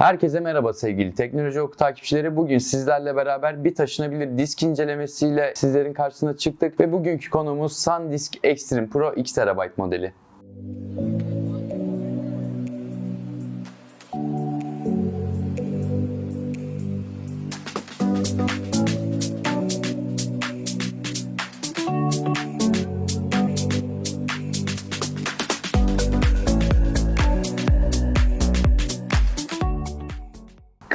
Herkese merhaba sevgili Teknoloji Oku takipçileri. Bugün sizlerle beraber bir taşınabilir disk incelemesiyle sizlerin karşısına çıktık ve bugünkü konumuz SanDisk Extreme Pro 2 TB modeli.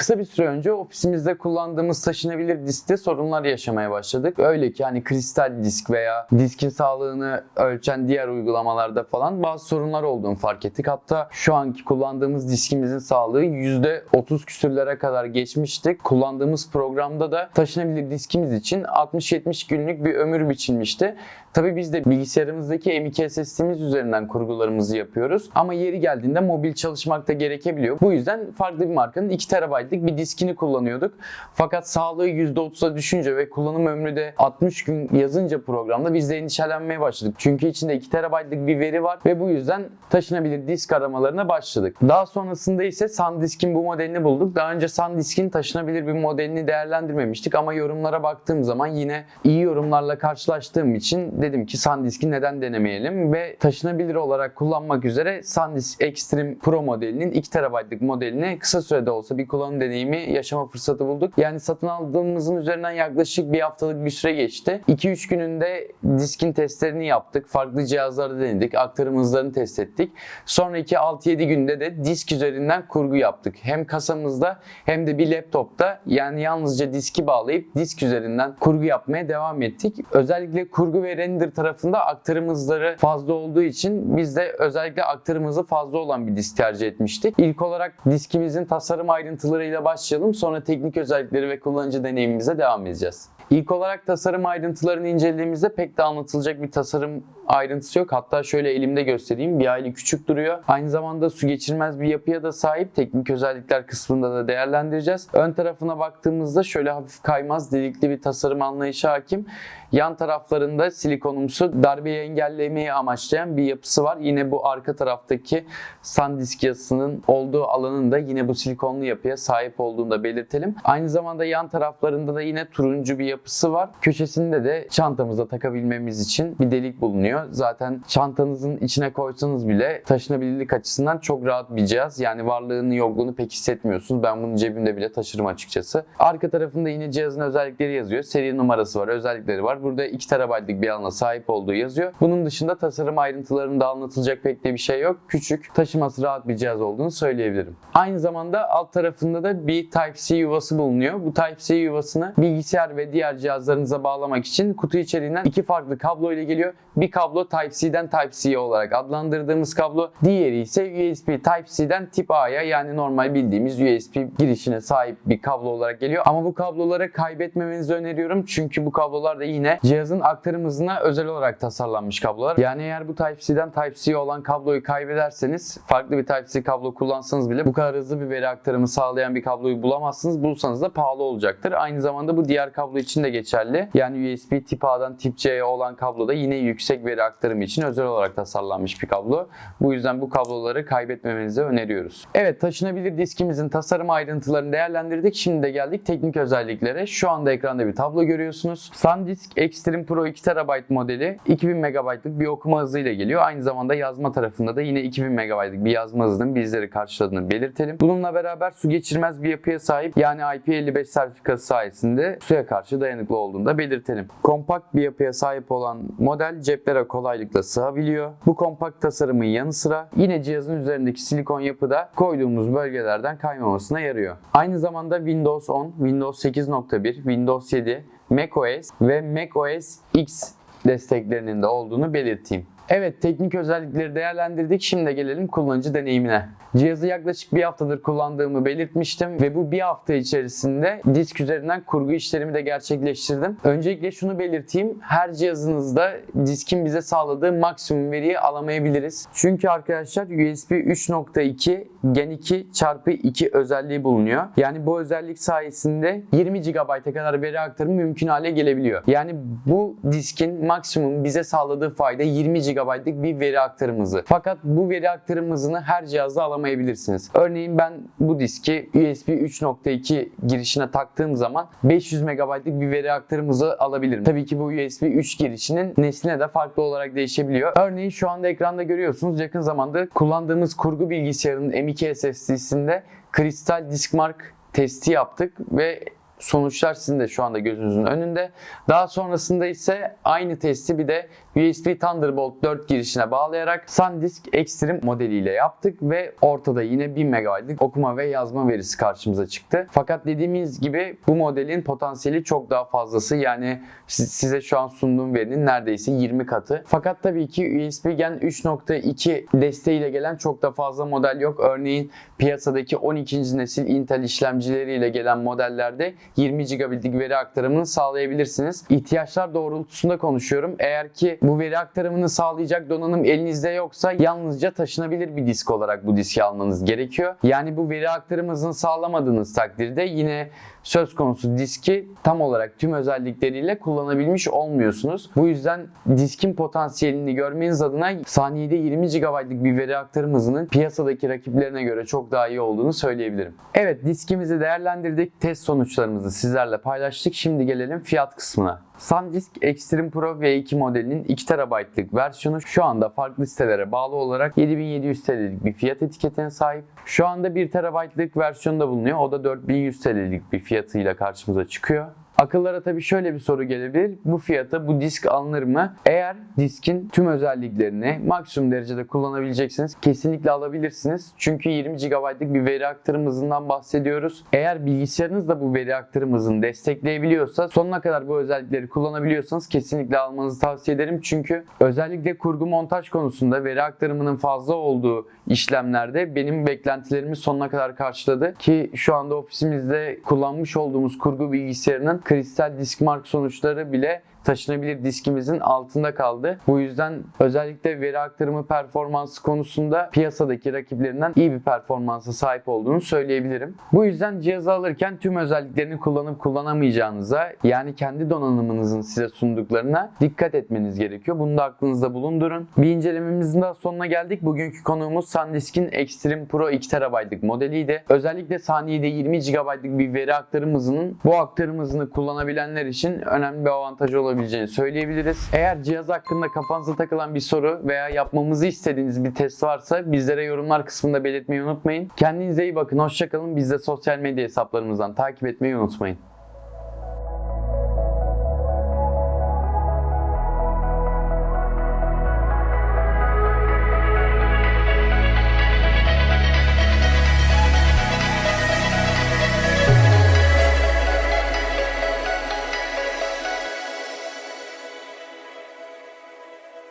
Kısa bir süre önce ofisimizde kullandığımız taşınabilir diskte sorunlar yaşamaya başladık. Öyle ki hani kristal disk veya diskin sağlığını ölçen diğer uygulamalarda falan bazı sorunlar olduğunu fark ettik. Hatta şu anki kullandığımız diskimizin sağlığı %30 küsürlere kadar geçmişti. Kullandığımız programda da taşınabilir diskimiz için 60-70 günlük bir ömür biçilmişti. Tabii biz de bilgisayarımızdaki M.2 SSD'miz üzerinden kurgularımızı yapıyoruz. Ama yeri geldiğinde mobil çalışmak da gerekebiliyor. Bu yüzden farklı bir markanın 2 TB'lık bir diskini kullanıyorduk. Fakat sağlığı %30'a düşünce ve kullanım ömrü de 60 gün yazınca programda biz de endişelenmeye başladık. Çünkü içinde 2 TB'lık bir veri var ve bu yüzden taşınabilir disk aramalarına başladık. Daha sonrasında ise SanDisk'in bu modelini bulduk. Daha önce SanDisk'in taşınabilir bir modelini değerlendirmemiştik ama yorumlara baktığım zaman yine iyi yorumlarla karşılaştığım için dedim ki SanDisk'i neden denemeyelim ve taşınabilir olarak kullanmak üzere SanDisk Extreme Pro modelinin 2 TB'lık modelini kısa sürede olsa bir kullanım deneyimi yaşama fırsatı bulduk. Yani satın aldığımızın üzerinden yaklaşık bir haftalık bir süre geçti. 2-3 gününde diskin testlerini yaptık. Farklı cihazlarda denedik. Aktarım hızlarını test ettik. Sonraki 6-7 günde de disk üzerinden kurgu yaptık. Hem kasamızda hem de bir laptopta yani yalnızca diski bağlayıp disk üzerinden kurgu yapmaya devam ettik. Özellikle kurgu ve render tarafında aktarım hızları fazla olduğu için biz de özellikle aktarım hızı fazla olan bir disk tercih etmiştik. İlk olarak diskimizin tasarım ayrıntılarıyla başlayalım. Sonra teknik özellikleri ve kullanıcı deneyimimize devam edeceğiz. İlk olarak tasarım ayrıntılarını incelediğimizde pek de anlatılacak bir tasarım ayrıntısı yok. Hatta şöyle elimde göstereyim. Bir aile küçük duruyor. Aynı zamanda su geçirmez bir yapıya da sahip. Teknik özellikler kısmında da değerlendireceğiz. Ön tarafına baktığımızda şöyle hafif kaymaz delikli bir tasarım anlayışı hakim. Yan taraflarında silikonumsu darbeyi engellemeyi amaçlayan bir yapısı var. Yine bu arka taraftaki SanDisk yazısının olduğu alanın da yine bu silikonlu yapıya sahip olduğunu da belirtelim. Aynı zamanda yan taraflarında da yine turuncu bir yapısı var. Köşesinde de çantamıza takabilmemiz için bir delik bulunuyor. Zaten çantanızın içine koysanız bile taşınabilirlik açısından çok rahat bir cihaz. Yani varlığını yokluğunu pek hissetmiyorsunuz. Ben bunu cebimde bile taşırım açıkçası. Arka tarafında yine cihazın özellikleri yazıyor. Seri numarası var, özellikleri var. Burada 2 TB'lık bir alana sahip olduğu yazıyor. Bunun dışında tasarım ayrıntılarında anlatılacak pek de bir şey yok. Küçük, taşıması rahat bir cihaz olduğunu söyleyebilirim. Aynı zamanda alt tarafında da bir Type-C yuvası bulunuyor. Bu Type-C yuvasını bilgisayar ve diğer cihazlarınıza bağlamak için kutu içeriğinden iki farklı kablo ile geliyor. Bir kablo Type-C'den Type-C olarak adlandırdığımız kablo. Diğeri ise USB Type-C'den Tip A'ya yani normal bildiğimiz USB girişine sahip bir kablo olarak geliyor. Ama bu kabloları kaybetmemenizi öneriyorum. Çünkü bu kablolar da yine cihazın aktarım hızına özel olarak tasarlanmış kablolar. Yani eğer bu Type-C'den Type-C olan kabloyu kaybederseniz farklı bir Type-C kablo kullansanız bile bu kadar hızlı bir veri aktarımı sağlayan bir kabloyu bulamazsınız. Bulsanız da pahalı olacaktır. Aynı zamanda bu diğer kablo için de geçerli. Yani USB tip A'dan tip C'ye olan kablo da yine yüksek veri aktarımı için özel olarak tasarlanmış bir kablo. Bu yüzden bu kabloları kaybetmemenizi öneriyoruz. Evet taşınabilir diskimizin tasarım ayrıntılarını değerlendirdik. Şimdi de geldik teknik özelliklere. Şu anda ekranda bir tablo görüyorsunuz. SanDisk Extreme Pro 2 TB modeli 2000 MB'lık bir okuma hızıyla geliyor. Aynı zamanda yazma tarafında da yine 2000 MB'lık bir yazma hızının bizleri karşıladığını belirtelim. Bununla beraber su geçirmez bir yapıya sahip yani IP55 sertifikası sayesinde suya karşı dayanıklı olduğunu da belirtelim. Kompakt bir yapıya sahip olan model ceplere kolaylıkla sığabiliyor. Bu kompakt tasarımın yanı sıra yine cihazın üzerindeki silikon yapıda koyduğumuz bölgelerden kaymamasına yarıyor. Aynı zamanda Windows 10, Windows 8.1, Windows 7, macOS ve macOS X desteklerinin de olduğunu belirteyim. Evet teknik özellikleri değerlendirdik. Şimdi gelelim kullanıcı deneyimine. Cihazı yaklaşık bir haftadır kullandığımı belirtmiştim ve bu bir hafta içerisinde disk üzerinden kurgu işlerimi de gerçekleştirdim. Öncelikle şunu belirteyim. Her cihazınızda diskin bize sağladığı maksimum veriyi alamayabiliriz. Çünkü arkadaşlar USB 3.2 Gen 2 çarpı 2 özelliği bulunuyor. Yani bu özellik sayesinde 20 GB'a kadar veri aktarımı mümkün hale gelebiliyor. Yani bu diskin maksimum bize sağladığı fayda 20 GB GB'lık bir veri aktarım hızı. Fakat bu veri aktarım hızını her cihazda alamayabilirsiniz. Örneğin ben bu diski USB 3.2 girişine taktığım zaman 500 MB'lık bir veri aktarım hızı alabilirim. Tabii ki bu USB 3 girişinin nesline de farklı olarak değişebiliyor. Örneğin şu anda ekranda görüyorsunuz yakın zamanda kullandığımız kurgu bilgisayarının M2 SSD'sinde kristal disk mark testi yaptık ve sonuçlar sizin de şu anda gözünüzün önünde. Daha sonrasında ise aynı testi bir de USB Thunderbolt 4 girişine bağlayarak SanDisk Extreme modeliyle yaptık ve ortada yine 1000 MB'lık okuma ve yazma verisi karşımıza çıktı. Fakat dediğimiz gibi bu modelin potansiyeli çok daha fazlası. Yani siz- size şu an sunduğum verinin neredeyse 20 katı. Fakat tabii ki USB Gen 3.2 desteğiyle gelen çok da fazla model yok. Örneğin piyasadaki 12. nesil Intel işlemcileriyle gelen modellerde 20 GB'lik veri aktarımını sağlayabilirsiniz. İhtiyaçlar doğrultusunda konuşuyorum. Eğer ki bu veri aktarımını sağlayacak donanım elinizde yoksa yalnızca taşınabilir bir disk olarak bu diski almanız gerekiyor. Yani bu veri aktarım hızını sağlamadığınız takdirde yine söz konusu diski tam olarak tüm özellikleriyle kullanabilmiş olmuyorsunuz. Bu yüzden diskin potansiyelini görmeniz adına saniyede 20 GB'lık bir veri aktarım hızının piyasadaki rakiplerine göre çok daha iyi olduğunu söyleyebilirim. Evet diskimizi değerlendirdik. Test sonuçlarımızı sizlerle paylaştık. Şimdi gelelim fiyat kısmına. SanDisk Extreme Pro V2 modelinin 2 TB'lık versiyonu şu anda farklı sitelere bağlı olarak 7700 TL'lik bir fiyat etiketine sahip. Şu anda 1 TB'lık versiyonu da bulunuyor. O da 4100 TL'lik bir fiyatıyla karşımıza çıkıyor. Akıllara tabii şöyle bir soru gelebilir. Bu fiyata bu disk alınır mı? Eğer diskin tüm özelliklerini maksimum derecede kullanabileceksiniz kesinlikle alabilirsiniz. Çünkü 20 GB'lık bir veri aktarım hızından bahsediyoruz. Eğer bilgisayarınız da bu veri aktarım hızını destekleyebiliyorsa sonuna kadar bu özellikleri kullanabiliyorsanız kesinlikle almanızı tavsiye ederim. Çünkü özellikle kurgu montaj konusunda veri aktarımının fazla olduğu işlemlerde benim beklentilerimi sonuna kadar karşıladı. Ki şu anda ofisimizde kullanmış olduğumuz kurgu bilgisayarının kristal disk mark sonuçları bile taşınabilir diskimizin altında kaldı. Bu yüzden özellikle veri aktarımı performansı konusunda piyasadaki rakiplerinden iyi bir performansa sahip olduğunu söyleyebilirim. Bu yüzden cihazı alırken tüm özelliklerini kullanıp kullanamayacağınıza yani kendi donanımınızın size sunduklarına dikkat etmeniz gerekiyor. Bunu da aklınızda bulundurun. Bir incelememizin daha sonuna geldik. Bugünkü konuğumuz SanDisk'in Extreme Pro 2 TB'lık modeliydi. Özellikle saniyede 20 GB'lık bir veri aktarım hızının bu aktarım hızını kullanabilenler için önemli bir avantajı olabileceğini söyleyebiliriz. Eğer cihaz hakkında kafanıza takılan bir soru veya yapmamızı istediğiniz bir test varsa bizlere yorumlar kısmında belirtmeyi unutmayın. Kendinize iyi bakın, hoşçakalın. Biz de sosyal medya hesaplarımızdan takip etmeyi unutmayın.